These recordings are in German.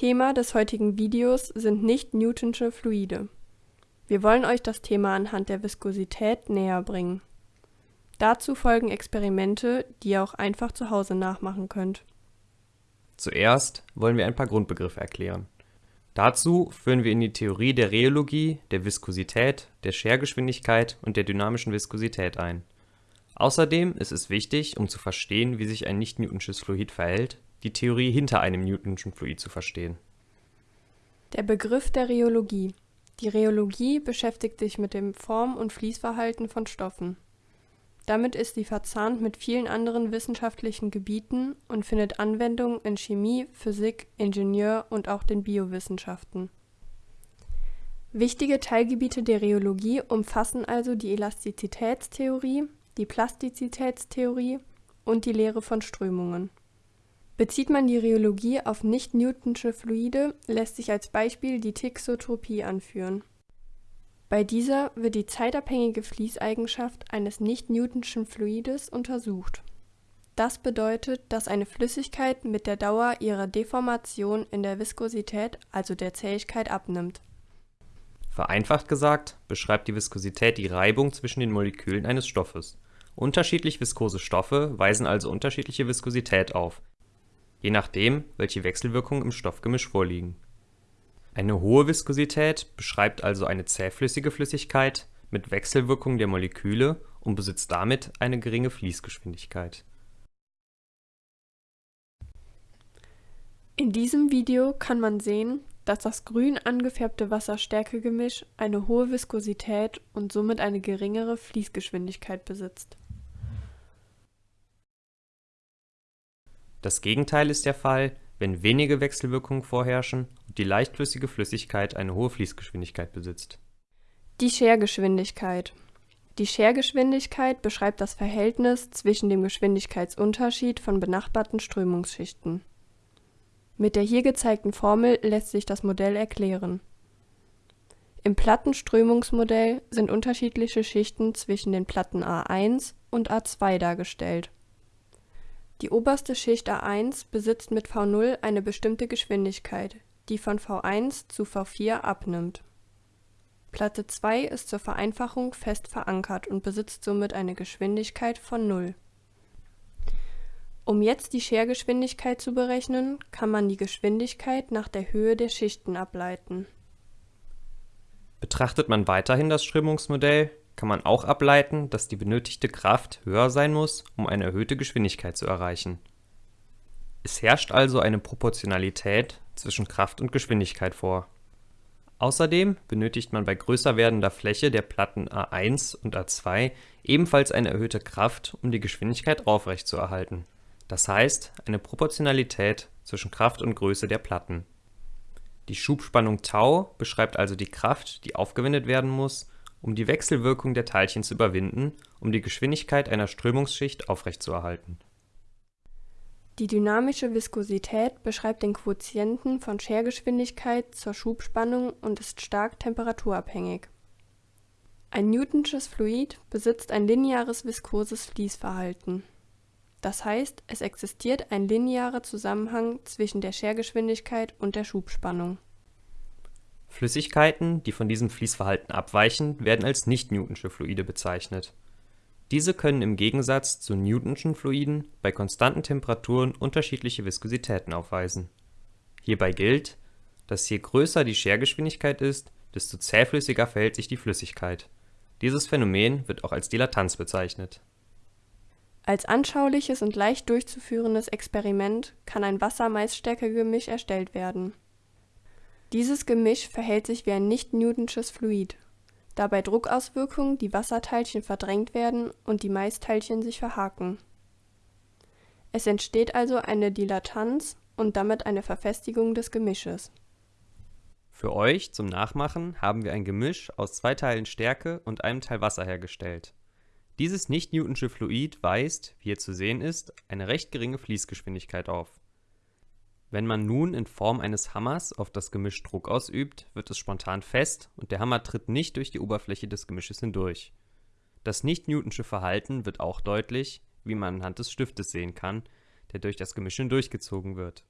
Thema des heutigen Videos sind nicht-Newtonsche Fluide. Wir wollen euch das Thema anhand der Viskosität näher bringen. Dazu folgen Experimente, die ihr auch einfach zu Hause nachmachen könnt. Zuerst wollen wir ein paar Grundbegriffe erklären. Dazu führen wir in die Theorie der Rheologie, der Viskosität, der Schergeschwindigkeit und der dynamischen Viskosität ein. Außerdem ist es wichtig, um zu verstehen, wie sich ein nicht-Newtonsches Fluid verhält, die Theorie hinter einem Newtonschen Fluid zu verstehen. Der Begriff der Rheologie. Die Rheologie beschäftigt sich mit dem Form- und Fließverhalten von Stoffen. Damit ist sie verzahnt mit vielen anderen wissenschaftlichen Gebieten und findet Anwendung in Chemie, Physik, Ingenieur und auch den Biowissenschaften. Wichtige Teilgebiete der Rheologie umfassen also die Elastizitätstheorie, die Plastizitätstheorie und die Lehre von Strömungen. Bezieht man die Rheologie auf nicht-Newtonsche Fluide, lässt sich als Beispiel die Thixotropie anführen. Bei dieser wird die zeitabhängige Fließeigenschaft eines nicht-Newtonschen Fluides untersucht. Das bedeutet, dass eine Flüssigkeit mit der Dauer ihrer Deformation in der Viskosität, also der Zähigkeit, abnimmt. Vereinfacht gesagt beschreibt die Viskosität die Reibung zwischen den Molekülen eines Stoffes. Unterschiedlich viskose Stoffe weisen also unterschiedliche Viskosität auf, je nachdem, welche Wechselwirkungen im Stoffgemisch vorliegen eine hohe Viskosität beschreibt also eine zähflüssige Flüssigkeit mit Wechselwirkung der Moleküle und besitzt damit eine geringe Fließgeschwindigkeit. In diesem Video kann man sehen, dass das grün angefärbte Wasser-Stärke-Gemisch eine hohe Viskosität und somit eine geringere Fließgeschwindigkeit besitzt. Das Gegenteil ist der Fall, wenn wenige Wechselwirkungen vorherrschen und die leichtflüssige Flüssigkeit eine hohe Fließgeschwindigkeit besitzt. Die Schergeschwindigkeit. Die Schergeschwindigkeit beschreibt das Verhältnis zwischen dem Geschwindigkeitsunterschied von benachbarten Strömungsschichten. Mit der hier gezeigten Formel lässt sich das Modell erklären. Im Plattenströmungsmodell sind unterschiedliche Schichten zwischen den Platten A1 und A2 dargestellt die oberste Schicht A1 besitzt mit v0 eine bestimmte Geschwindigkeit, die von v1 zu v4 abnimmt. Platte 2 ist zur Vereinfachung fest verankert und besitzt somit eine Geschwindigkeit von 0. Um jetzt die Schergeschwindigkeit zu berechnen, kann man die Geschwindigkeit nach der Höhe der Schichten ableiten. Betrachtet man weiterhin das Strömungsmodell, kann man auch ableiten, dass die benötigte Kraft höher sein muss, um eine erhöhte Geschwindigkeit zu erreichen. Es herrscht also eine Proportionalität zwischen Kraft und Geschwindigkeit vor. Außerdem benötigt man bei größer werdender Fläche der Platten A1 und A2 ebenfalls eine erhöhte Kraft, um die Geschwindigkeit aufrechtzuerhalten. Das heißt eine Proportionalität zwischen Kraft und Größe der Platten. Die Schubspannung Tau beschreibt also die Kraft, die aufgewendet werden muss, um die Wechselwirkung der Teilchen zu überwinden, um die Geschwindigkeit einer Strömungsschicht aufrechtzuerhalten. Die dynamische Viskosität beschreibt den Quotienten von Schergeschwindigkeit zur Schubspannung und ist stark temperaturabhängig. Ein Newtonsches Fluid besitzt ein lineares viskoses Fließverhalten. Das heißt, es existiert ein linearer Zusammenhang zwischen der Schergeschwindigkeit und der Schubspannung Flüssigkeiten, die von diesem Fließverhalten abweichen, werden als nicht-Newtonsche Fluide bezeichnet. Diese können im Gegensatz zu Newtonschen Fluiden bei konstanten Temperaturen unterschiedliche Viskositäten aufweisen. Hierbei gilt, dass je größer die Schergeschwindigkeit ist, desto zähflüssiger verhält sich die Flüssigkeit. Dieses Phänomen wird auch als Dilatanz bezeichnet. Als anschauliches und leicht durchzuführendes Experiment kann ein Wasser-Maisstärke-Gemisch erstellt werden dieses Gemisch verhält sich wie ein nicht-Newtonsches Fluid, da bei Druckauswirkungen die Wasserteilchen verdrängt werden und die Maisteilchen sich verhaken. Es entsteht also eine Dilatanz und damit eine Verfestigung des Gemisches. Für euch zum Nachmachen haben wir ein Gemisch aus zwei Teilen Stärke und einem Teil Wasser hergestellt. Dieses nicht-Newtonsche Fluid weist, wie hier zu sehen ist, eine recht geringe Fließgeschwindigkeit auf wenn man nun in Form eines Hammers auf das Gemisch Druck ausübt, wird es spontan fest und der Hammer tritt nicht durch die Oberfläche des Gemisches hindurch. Das nicht-Newtonsche Verhalten wird auch deutlich, wie man anhand des Stiftes sehen kann, der durch das Gemisch hindurchgezogen wird.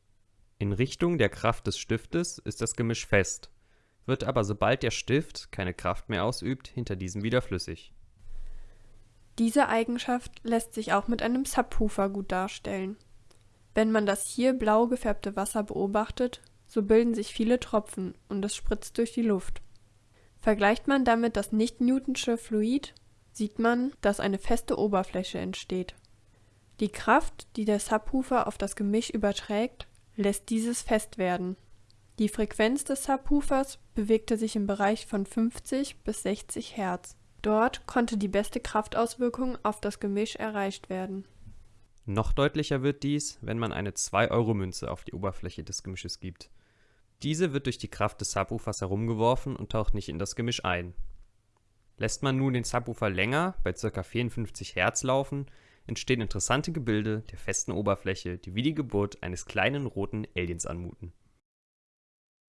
In Richtung der Kraft des Stiftes ist das Gemisch fest, wird aber sobald der Stift keine Kraft mehr ausübt, hinter diesem wieder flüssig. Diese Eigenschaft lässt sich auch mit einem Subwoofer gut darstellen. Wenn man das hier blau gefärbte Wasser beobachtet, so bilden sich viele Tropfen und es spritzt durch die Luft. Vergleicht man damit das nicht-Newtonsche Fluid, sieht man, dass eine feste Oberfläche entsteht. Die Kraft, die der Subwoofer auf das Gemisch überträgt, lässt dieses fest werden. Die Frequenz des Subwoofers bewegte sich im Bereich von 50 bis 60 Hertz. Dort konnte die beste Kraftauswirkung auf das Gemisch erreicht werden. Noch deutlicher wird dies, wenn man eine 2-Euro-Münze auf die Oberfläche des Gemisches gibt. Diese wird durch die Kraft des Subwoofers herumgeworfen und taucht nicht in das Gemisch ein. Lässt man nun den Subwoofer länger, bei ca. 54 Hertz laufen, entstehen interessante Gebilde der festen Oberfläche, die wie die Geburt eines kleinen roten Aliens anmuten